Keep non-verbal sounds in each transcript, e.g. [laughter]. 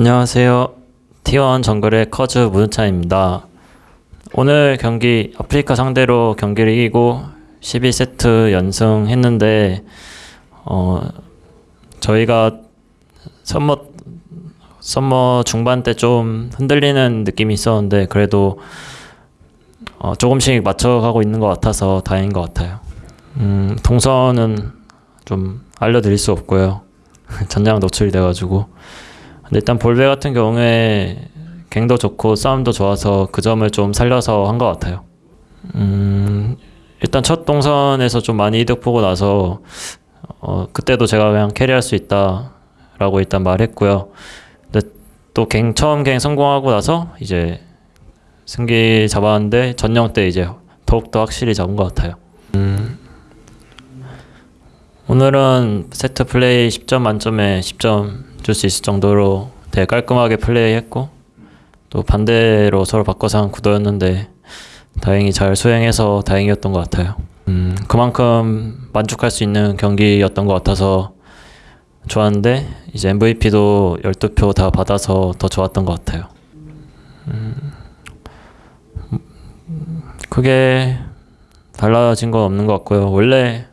안녕하세요. T1 정글의 커즈 문우찬입니다. 오늘 경기 아프리카 상대로 경기를 이기고 12세트 연승했는데 어 저희가 Summer Summer 중반 때 좀 흔들리는 느낌이 있었는데 그래도 어 조금씩 맞춰가고 있는 것 같아서 다행인 것 같아요. 음, 동선은 좀 알려드릴 수 없고요. [laughs] 전장 노출이 돼가지고 근데 일단 볼베 같은 경우에 갱도 좋고 싸움도 좋아서 그 점을 좀 살려서 한 것 같아요. 음, 일단 첫 동선에서 좀 많이 이득 보고 나서 어, 그때도 제가 그냥 캐리할 수 있다라고 일단 말했고요. 또갱 처음 갱 성공하고 나서 이제 승기 잡았는데 전령 때 이제 더욱 더 확실히 잡은 것 같아요. 음, 오늘은 세트 플레이 10점 만점에 10점 줄 수 있을 정도로 되게 깔끔하게 플레이했고 또 반대로 서로 바꿔서 한 구도였는데 다행히 잘 수행해서 다행이었던 것 같아요. 음, 그만큼 만족할 수 있는 경기였던 것 같아서 좋았는데 이제 MVP도 12표 다 받아서 더 좋았던 것 같아요. 음, 크게 달라진 건 없는 것 같고요. 원래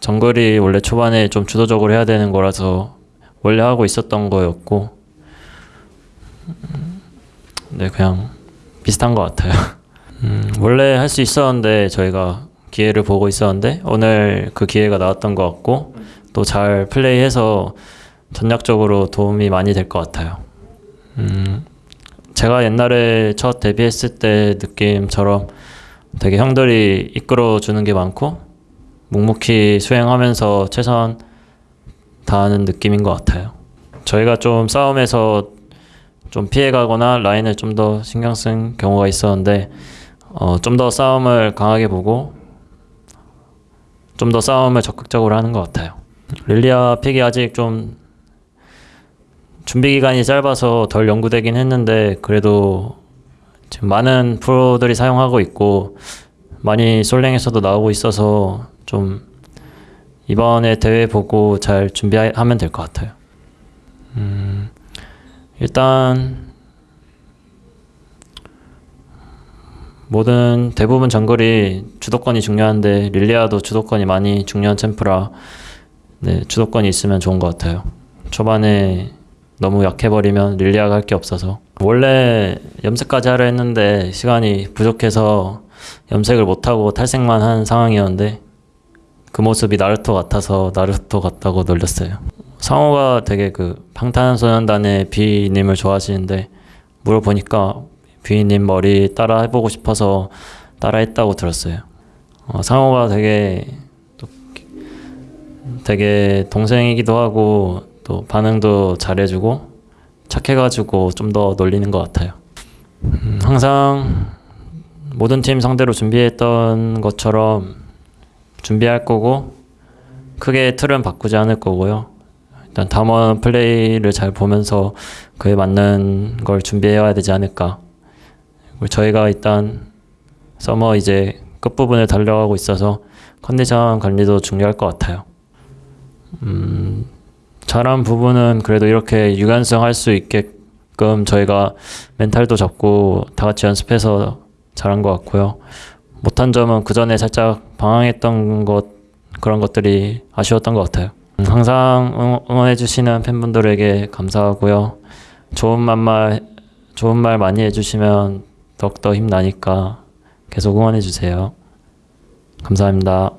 정글이 원래 초반에 좀 주도적으로 해야 되는 거라서 원래 하고 있었던 거였고 음, 네 그냥 비슷한 것 같아요. [laughs] 음, 원래 할 수 있었는데 저희가 기회를 보고 있었는데 오늘 그 기회가 나왔던 것 같고 또 잘 플레이해서 전략적으로 도움이 많이 될 것 같아요. 음, 제가 옛날에 첫 데뷔했을 때 느낌처럼 되게 형들이 이끌어 주는 게 많고 묵묵히 수행하면서 최선 다하는 느낌인 것 같아요. 저희가 좀 싸움에서 좀 피해가거나 라인을 좀 더 신경 쓴 경우가 있었는데 어, 좀 더 싸움을 강하게 보고 좀 더 싸움을 적극적으로 하는 것 같아요. 릴리아 픽이 아직 좀 준비 기간이 짧아서 덜 연구되긴 했는데 그래도 지금 많은 프로들이 사용하고 있고 많이 솔랭에서도 나오고 있어서 좀 이번에 대회 보고 잘 준비하면 될 것 같아요. 음, 일단 모든 대부분 정글이 주도권이 중요한데 릴리아도 주도권이 많이 중요한 챔프라 네, 주도권이 있으면 좋은 것 같아요. 초반에 너무 약해버리면 릴리아가 할 게 없어서 원래 염색까지 하려 했는데 시간이 부족해서 염색을 못하고 탈색만 한 상황이었는데 그 모습이 나루토 같아서 나루토 같다고 놀렸어요. 상호가 되게 그 방탄소년단의 비님을 좋아하시는데 물어보니까 비님 머리 따라 해보고 싶어서 따라 했다고 들었어요. 어, 상호가 되게 또 되게 동생이기도 하고 또 반응도 잘해주고 착해가지고 좀 더 놀리는 것 같아요. 음, 항상 모든 팀 상대로 준비했던 것처럼 준비할 거고 크게 틀은 바꾸지 않을 거고요. 일단 담원 플레이를 잘 보면서 그에 맞는 걸 준비해야 되지 않을까. 그리고 저희가 일단 서머 이제 끝부분을 달려가고 있어서 컨디션 관리도 중요할 것 같아요. 음, 잘한 부분은 그래도 이렇게 유연성 할 수 있게끔 저희가 멘탈도 잡고 다 같이 연습해서 잘한 것 같고요. 못한 점은 그 전에 살짝 방황했던 것 그런 것들이 아쉬웠던 것 같아요. 음, 항상 응원해주시는 팬분들에게 감사하고요. 좋은 말말 좋은 말 많이 해주시면 더욱더 힘나니까 계속 응원해주세요. 감사합니다.